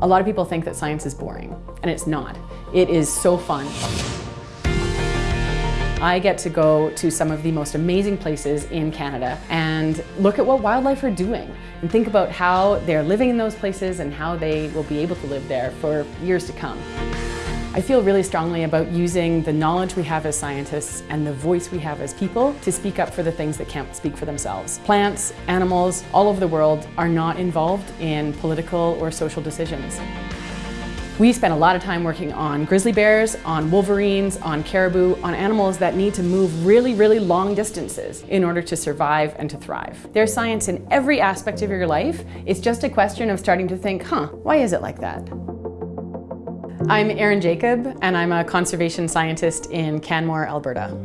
A lot of people think that science is boring, and it's not. It is so fun. I get to go to some of the most amazing places in Canada and look at what wildlife are doing and think about how they're living in those places and how they will be able to live there for years to come. I feel really strongly about using the knowledge we have as scientists and the voice we have as people to speak up for the things that can't speak for themselves. Plants, animals, all over the world are not involved in political or social decisions. We spend a lot of time working on grizzly bears, on wolverines, on caribou, on animals that need to move really, really long distances in order to survive and to thrive. There's science in every aspect of your life. It's just a question of starting to think, huh, why is it like that? I'm Aerin Jacob, and I'm a conservation scientist in Canmore, Alberta.